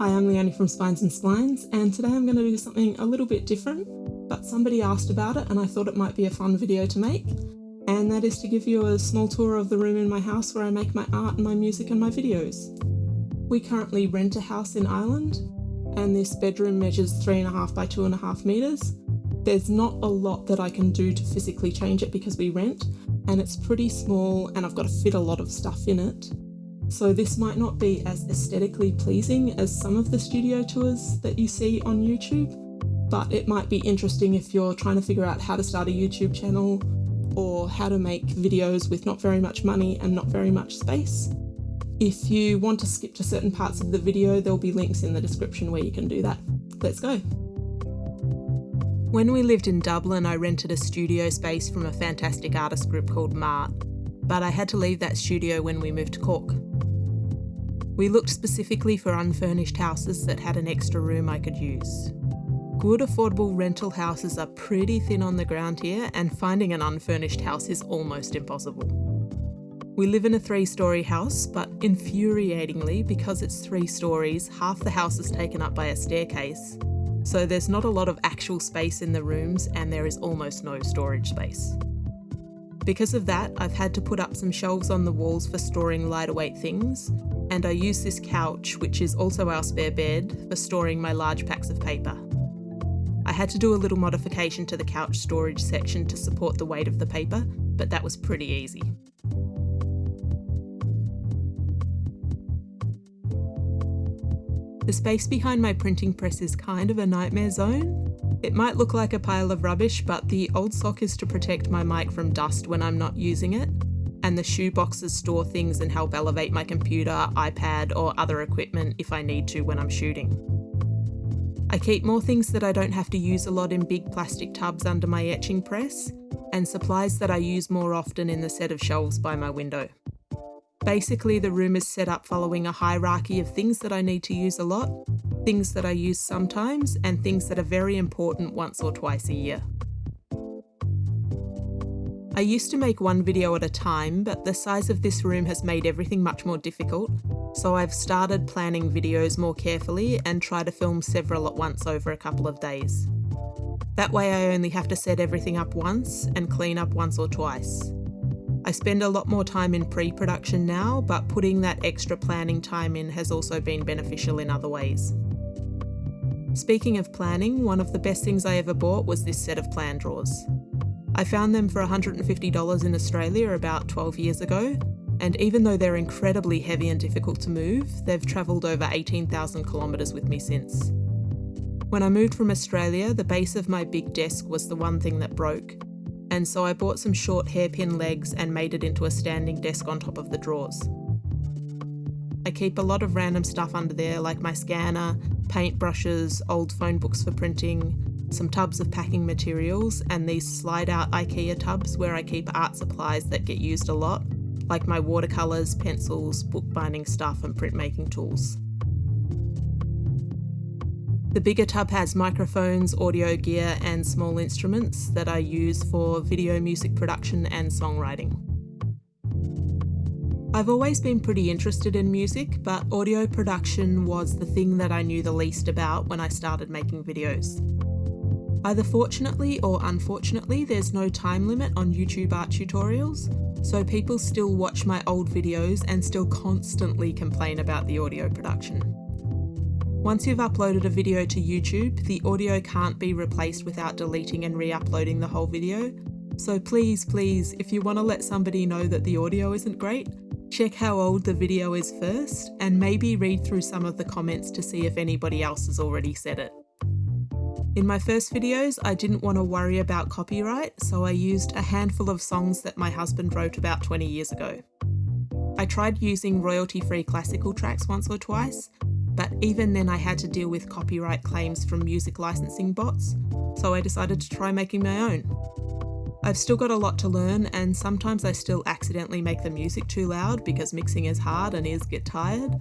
Hi, I'm Leonie from Spines and Splines, and today I'm going to do something a little bit different, but somebody asked about it and I thought it might be a fun video to make, and that is to give you a small tour of the room in my house where I make my art and my music and my videos. We currently rent a house in Ireland, and this bedroom measures three and a half by two and a half meters. There's not a lot that I can do to physically change it because we rent, and it's pretty small and I've got to fit a lot of stuff in it. So this might not be as aesthetically pleasing as some of the studio tours that you see on YouTube, but it might be interesting if you're trying to figure out how to start a YouTube channel or how to make videos with not very much money and not very much space. If you want to skip to certain parts of the video, there'll be links in the description where you can do that. Let's go. When we lived in Dublin, I rented a studio space from a fantastic artist group called Mart, but I had to leave that studio when we moved to Cork. We looked specifically for unfurnished houses that had an extra room I could use. Good affordable rental houses are pretty thin on the ground here, and finding an unfurnished house is almost impossible. We live in a three story house, but infuriatingly, because it's three stories, half the house is taken up by a staircase. So there's not a lot of actual space in the rooms, and there is almost no storage space. Because of that, I've had to put up some shelves on the walls for storing lighter weight things, and I use this couch, which is also our spare bed, for storing my large packs of paper. I had to do a little modification to the couch storage section to support the weight of the paper, but that was pretty easy. The space behind my printing press is kind of a nightmare zone. It might look like a pile of rubbish, but the old sock is to protect my mic from dust when I'm not using it, and the shoe boxes store things and help elevate my computer, iPad, or other equipment if I need to when I'm shooting. I keep more things that I don't have to use a lot in big plastic tubs under my etching press, and supplies that I use more often in the set of shelves by my window. Basically, the room is set up following a hierarchy of things that I need to use a lot, things that I use sometimes, and things that are very important once or twice a year. I used to make one video at a time, but the size of this room has made everything much more difficult, so I've started planning videos more carefully and try to film several at once over a couple of days. That way I only have to set everything up once and clean up once or twice. I spend a lot more time in pre-production now, but putting that extra planning time in has also been beneficial in other ways. Speaking of planning, one of the best things I ever bought was this set of plan drawers. I found them for $150 in Australia about 12 years ago, and even though they're incredibly heavy and difficult to move, they've travelled over 18,000 kilometres with me since. When I moved from Australia, the base of my big desk was the one thing that broke, and so I bought some short hairpin legs and made it into a standing desk on top of the drawers. I keep a lot of random stuff under there like my scanner, paintbrushes, old phone books for printing, some tubs of packing materials, and these slide out IKEA tubs where I keep art supplies that get used a lot, like my watercolours, pencils, bookbinding stuff, and printmaking tools. The bigger tub has microphones, audio gear, and small instruments that I use for video music production and songwriting. I've always been pretty interested in music, but audio production was the thing that I knew the least about when I started making videos. Either fortunately or unfortunately, there's no time limit on YouTube art tutorials, so people still watch my old videos and still constantly complain about the audio production. Once you've uploaded a video to YouTube, the audio can't be replaced without deleting and re-uploading the whole video, so please, please, if you want to let somebody know that the audio isn't great, check how old the video is first, and maybe read through some of the comments to see if anybody else has already said it. In my first videos, I didn't want to worry about copyright, so I used a handful of songs that my husband wrote about 20 years ago. I tried using royalty-free classical tracks once or twice, but even then I had to deal with copyright claims from music licensing bots, so I decided to try making my own. I've still got a lot to learn and sometimes I still accidentally make the music too loud because mixing is hard and ears get tired,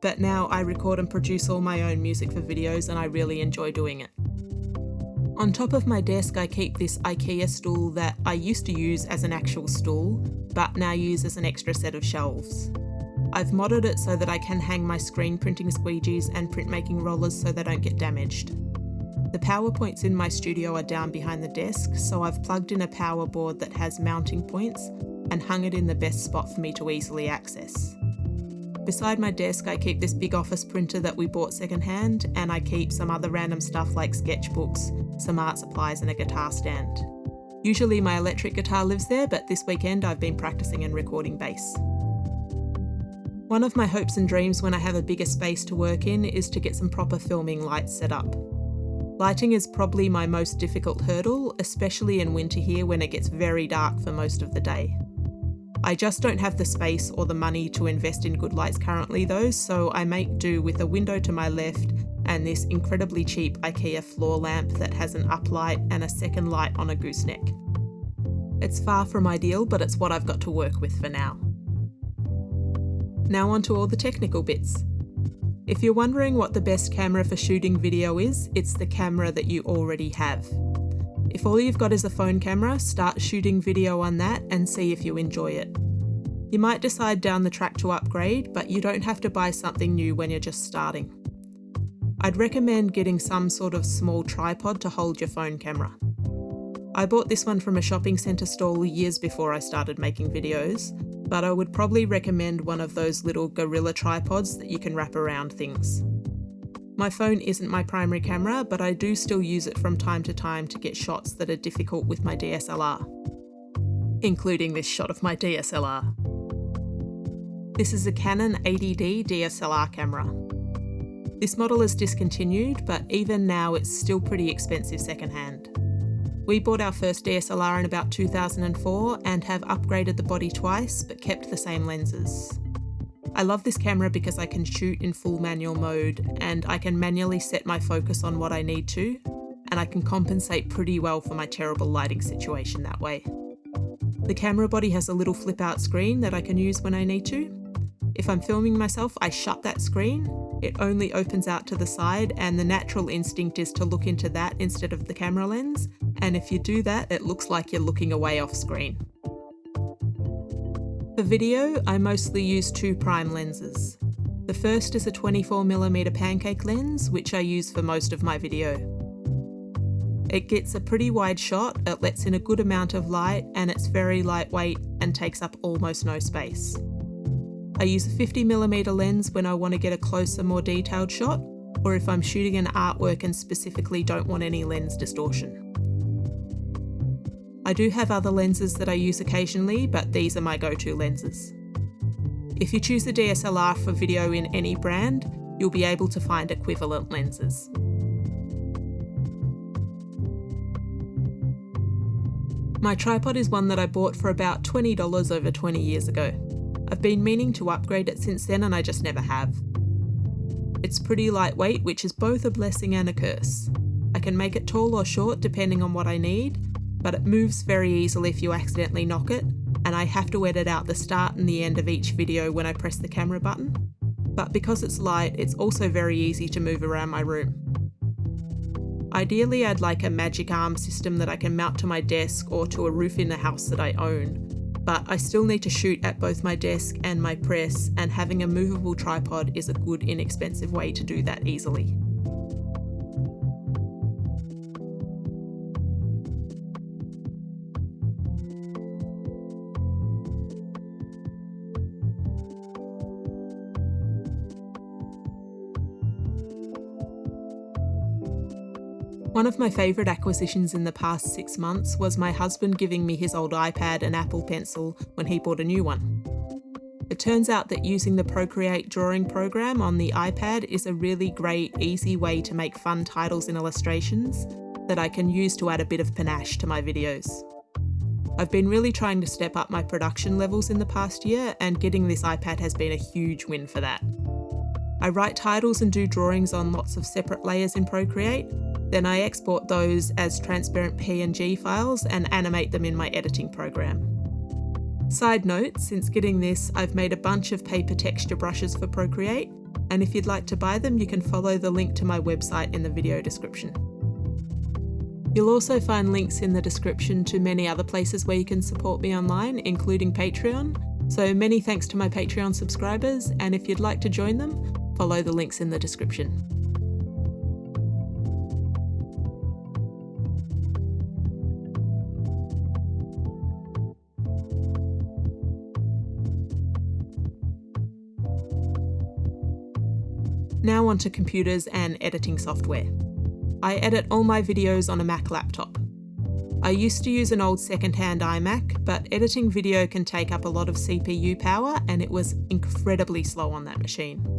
but now I record and produce all my own music for videos and I really enjoy doing it. On top of my desk I keep this IKEA stool that I used to use as an actual stool, but now use as an extra set of shelves. I've modded it so that I can hang my screen printing squeegees and printmaking rollers so they don't get damaged. The power points in my studio are down behind the desk, so I've plugged in a power board that has mounting points and hung it in the best spot for me to easily access. Beside my desk, I keep this big office printer that we bought secondhand, and I keep some other random stuff like sketchbooks, some art supplies, and a guitar stand. Usually my electric guitar lives there, but this weekend I've been practicing and recording bass. One of my hopes and dreams when I have a bigger space to work in is to get some proper filming lights set up. Lighting is probably my most difficult hurdle, especially in winter here when it gets very dark for most of the day. I just don't have the space or the money to invest in good lights currently though, so I make do with a window to my left and this incredibly cheap IKEA floor lamp that has an uplight and a second light on a gooseneck. It's far from ideal, but it's what I've got to work with for now. Now on to all the technical bits. If you're wondering what the best camera for shooting video is, it's the camera that you already have. If all you've got is a phone camera, start shooting video on that and see if you enjoy it. You might decide down the track to upgrade, but you don't have to buy something new when you're just starting. I'd recommend getting some sort of small tripod to hold your phone camera. I bought this one from a shopping centre stall years before I started making videos, but I would probably recommend one of those little gorilla tripods that you can wrap around things. My phone isn't my primary camera, but I do still use it from time to time to get shots that are difficult with my DSLR. Including this shot of my DSLR. This is a Canon 80D DSLR camera. This model is discontinued, but even now it's still pretty expensive secondhand. We bought our first DSLR in about 2004 and have upgraded the body twice, but kept the same lenses. I love this camera because I can shoot in full manual mode and I can manually set my focus on what I need to, and I can compensate pretty well for my terrible lighting situation that way. The camera body has a little flip out screen that I can use when I need to. If I'm filming myself, I shut that screen. It only opens out to the side and the natural instinct is to look into that instead of the camera lens. And if you do that, it looks like you're looking away off screen. For video, I mostly use two prime lenses. The first is a 24mm pancake lens, which I use for most of my video. It gets a pretty wide shot, it lets in a good amount of light, and it's very lightweight and takes up almost no space. I use a 50mm lens when I want to get a closer, more detailed shot, or if I'm shooting an artwork and specifically don't want any lens distortion. I do have other lenses that I use occasionally, but these are my go-to lenses. If you choose a DSLR for video in any brand, you'll be able to find equivalent lenses. My tripod is one that I bought for about $20 over 20 years ago. I've been meaning to upgrade it since then and I just never have. It's pretty lightweight, which is both a blessing and a curse. I can make it tall or short depending on what I need, but it moves very easily if you accidentally knock it, and I have to edit out the start and the end of each video when I press the camera button. But because it's light, it's also very easy to move around my room. Ideally, I'd like a magic arm system that I can mount to my desk or to a roof in the house that I own, but I still need to shoot at both my desk and my press, and having a movable tripod is a good inexpensive way to do that easily. One of my favourite acquisitions in the past six months was my husband giving me his old iPad and Apple Pencil when he bought a new one. It turns out that using the Procreate drawing program on the iPad is a really great, easy way to make fun titles and illustrations that I can use to add a bit of panache to my videos. I've been really trying to step up my production levels in the past year, and getting this iPad has been a huge win for that. I write titles and do drawings on lots of separate layers in Procreate, then I export those as transparent PNG files and animate them in my editing program. Side note, since getting this, I've made a bunch of paper texture brushes for Procreate, and if you'd like to buy them, you can follow the link to my website in the video description. You'll also find links in the description to many other places where you can support me online, including Patreon, So many thanks to my Patreon subscribers, and if you'd like to join them, follow the links in the description. Now onto computers and editing software. I edit all my videos on a Mac laptop. I used to use an old second-hand iMac, but editing video can take up a lot of CPU power and it was incredibly slow on that machine.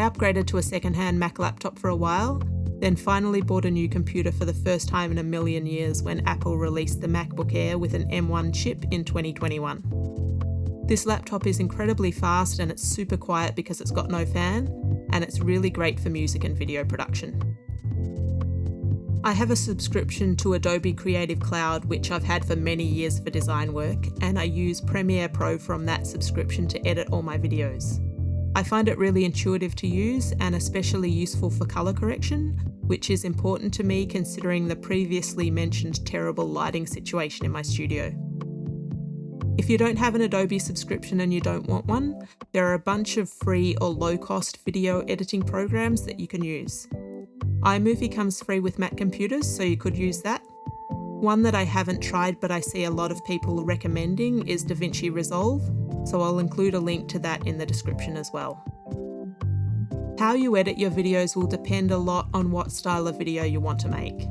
I upgraded to a second-hand Mac laptop for a while, then finally bought a new computer for the first time in a million years when Apple released the MacBook Air with an M1 chip in 2021. This laptop is incredibly fast and it's super quiet because it's got no fan, and it's really great for music and video production. I have a subscription to Adobe Creative Cloud, which I've had for many years for design work, and I use Premiere Pro from that subscription to edit all my videos. I find it really intuitive to use and especially useful for colour correction, which is important to me considering the previously mentioned terrible lighting situation in my studio. If you don't have an Adobe subscription and you don't want one, there are a bunch of free or low cost video editing programs that you can use. iMovie comes free with Mac computers, so you could use that. One that I haven't tried but I see a lot of people recommending is DaVinci Resolve, so I'll include a link to that in the description as well. How you edit your videos will depend a lot on what style of video you want to make.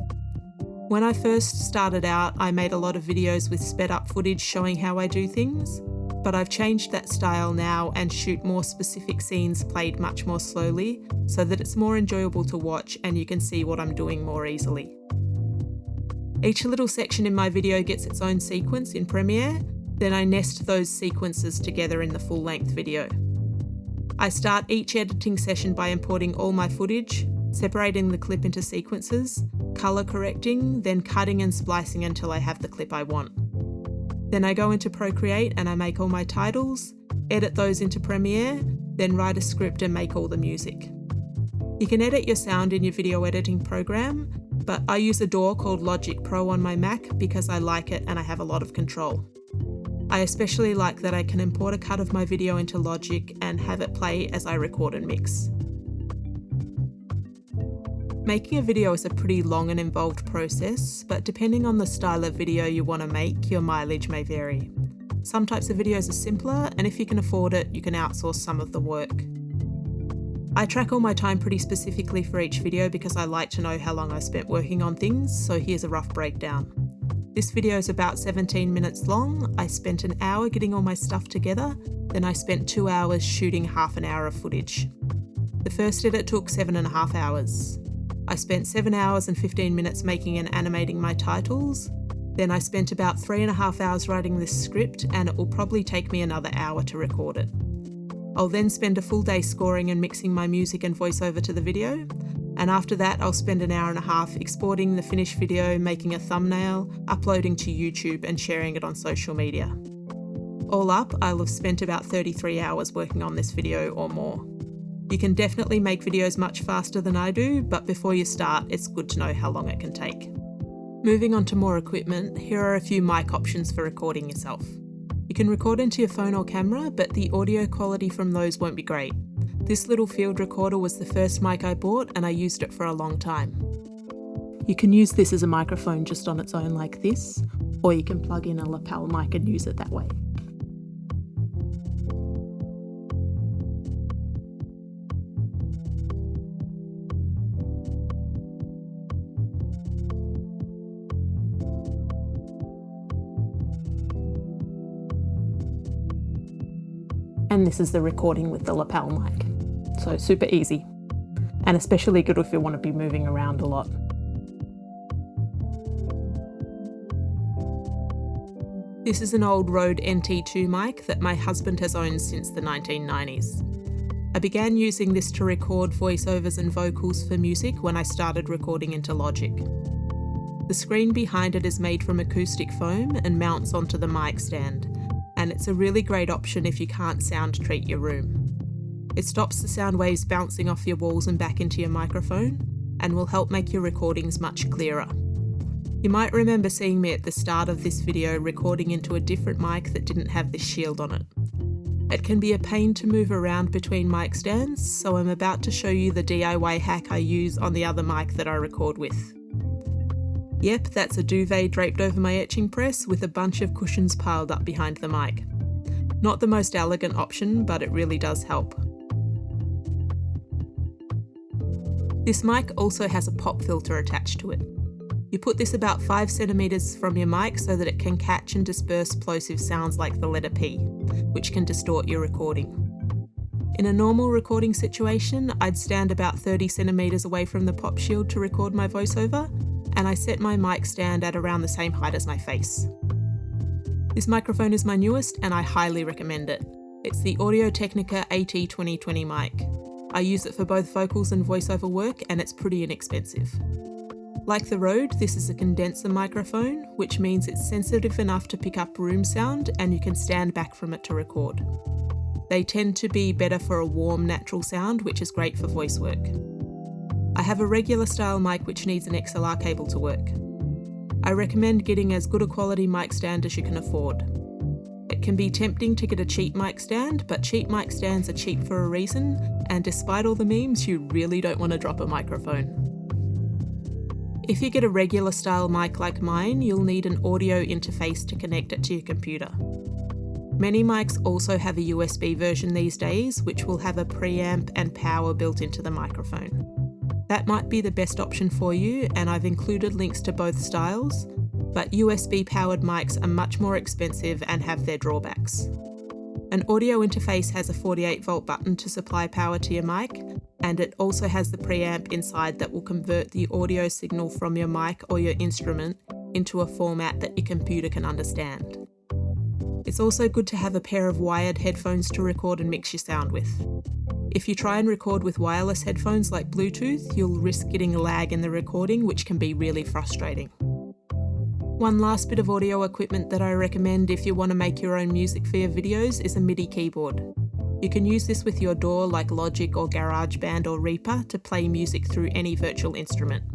When I first started out, I made a lot of videos with sped up footage showing how I do things, but I've changed that style now and shoot more specific scenes played much more slowly so that it's more enjoyable to watch and you can see what I'm doing more easily. Each little section in my video gets its own sequence in Premiere, then I nest those sequences together in the full length video. I start each editing session by importing all my footage, separating the clip into sequences, colour correcting, then cutting and splicing until I have the clip I want. Then I go into Procreate and I make all my titles, edit those into Premiere, then write a script and make all the music. You can edit your sound in your video editing program, but I use a DAW called Logic Pro on my Mac because I like it and I have a lot of control. I especially like that I can import a cut of my video into Logic and have it play as I record and mix. Making a video is a pretty long and involved process, but depending on the style of video you want to make, your mileage may vary. Some types of videos are simpler, and if you can afford it, you can outsource some of the work. I track all my time pretty specifically for each video because I like to know how long I spent working on things, so here's a rough breakdown. This video is about 17 minutes long. I spent an hour getting all my stuff together, then I spent two hours shooting half an hour of footage. The first edit took seven and a half hours. I spent 7 hours and 15 minutes making and animating my titles. Then I spent about three and a half hours writing this script, and it will probably take me another hour to record it. I'll then spend a full day scoring and mixing my music and voiceover to the video, and after that, I'll spend an hour and a half exporting the finished video, making a thumbnail, uploading to YouTube, and sharing it on social media. All up, I'll have spent about 33 hours working on this video or more. You can definitely make videos much faster than I do, but before you start, it's good to know how long it can take. Moving on to more equipment, here are a few mic options for recording yourself. You can record into your phone or camera, but the audio quality from those won't be great. This little field recorder was the first mic I bought and I used it for a long time. You can use this as a microphone just on its own like this, or you can plug in a lapel mic and use it that way. and this is the recording with the lapel mic. So super easy and especially good if you want to be moving around a lot. This is an old Rode NT2 mic that my husband has owned since the 1990s. I began using this to record voiceovers and vocals for music when I started recording into Logic. The screen behind it is made from acoustic foam and mounts onto the mic stand, and it's a really great option if you can't sound treat your room. It stops the sound waves bouncing off your walls and back into your microphone, and will help make your recordings much clearer. You might remember seeing me at the start of this video recording into a different mic that didn't have this shield on it. It can be a pain to move around between mic stands, so I'm about to show you the DIY hack I use on the other mic that I record with. Yep, that's a duvet draped over my etching press with a bunch of cushions piled up behind the mic. Not the most elegant option, but it really does help. This mic also has a pop filter attached to it. You put this about 5 centimeters from your mic so that it can catch and disperse plosive sounds like the letter P, which can distort your recording. In a normal recording situation, I'd stand about 30 centimeters away from the pop shield to record my voiceover, and I set my mic stand at around the same height as my face. This microphone is my newest and I highly recommend it. It's the Audio Technica AT2020 mic. I use it for both vocals and voiceover work and it's pretty inexpensive. Like the Rode, this is a condenser microphone, which means it's sensitive enough to pick up room sound and you can stand back from it to record. They tend to be better for a warm, natural sound, which is great for voice work. I have a regular style mic which needs an XLR cable to work. I recommend getting as good a quality mic stand as you can afford. It can be tempting to get a cheap mic stand, but cheap mic stands are cheap for a reason, and despite all the memes, you really don't want to drop a microphone. If you get a regular style mic like mine, you'll need an audio interface to connect it to your computer. Many mics also have a USB version these days, which will have a preamp and power built into the microphone. That might be the best option for you, and I've included links to both styles, but USB powered mics are much more expensive and have their drawbacks. An audio interface has a 48 volt button to supply power to your mic, and it also has the preamp inside that will convert the audio signal from your mic or your instrument into a format that your computer can understand. It's also good to have a pair of wired headphones to record and mix your sound with. If you try and record with wireless headphones like Bluetooth, you'll risk getting a lag in the recording, which can be really frustrating. One last bit of audio equipment that I recommend if you want to make your own music for your videos is a MIDI keyboard. You can use this with your DAW like Logic or GarageBand or Reaper to play music through any virtual instrument.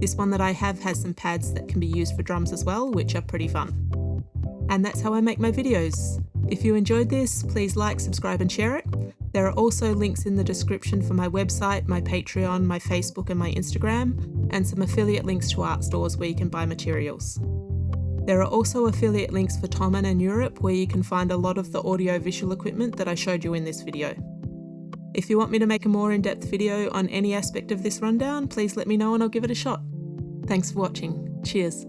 This one that I have has some pads that can be used for drums as well, which are pretty fun. And that's how I make my videos. If you enjoyed this, please like, subscribe and share it. There are also links in the description for my website, my Patreon, my Facebook and my Instagram, and some affiliate links to art stores where you can buy materials. There are also affiliate links for Thomann and Europe where you can find a lot of the audio-visual equipment that I showed you in this video. If you want me to make a more in-depth video on any aspect of this rundown, please let me know and I'll give it a shot. Thanks for watching. Cheers.